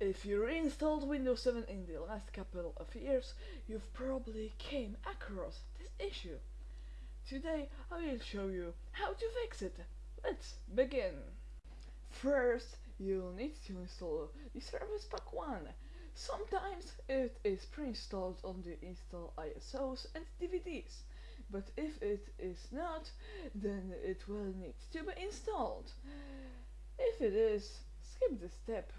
If you reinstalled Windows 7 in the last couple of years, you've probably came across this issue. Today I will show you how to fix it. Let's begin. First, you'll need to install the Service Pack 1. Sometimes it is pre-installed on the install ISOs and DVDs, but if it is not, then it will need to be installed. If it is, skip this step.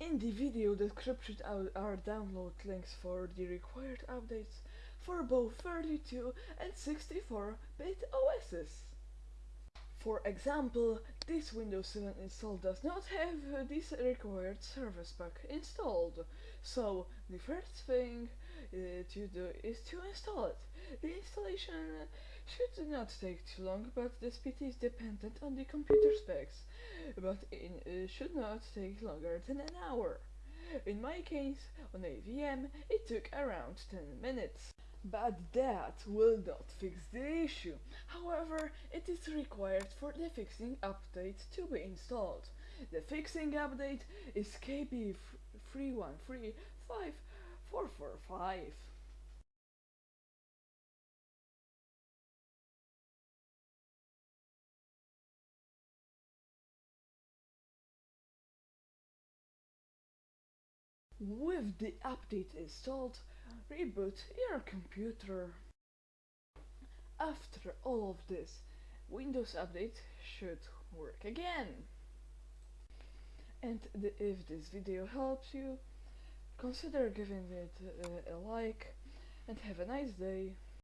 In the video description are download links for the required updates for both 32 and 64-bit OSs. For example, this Windows 7 install does not have this required service pack installed, so the first thing uh, to do is to install it. The installation should not take too long, but the speed is dependent on the computer specs, but it uh, should not take longer than an hour. In my case, on AVM, it took around 10 minutes. But that will not fix the issue. However, it is required for the fixing update to be installed. The fixing update is KB313545. With the update installed, reboot your computer. After all of this, Windows Update should work again. And the, if this video helps you, consider giving it a like and have a nice day.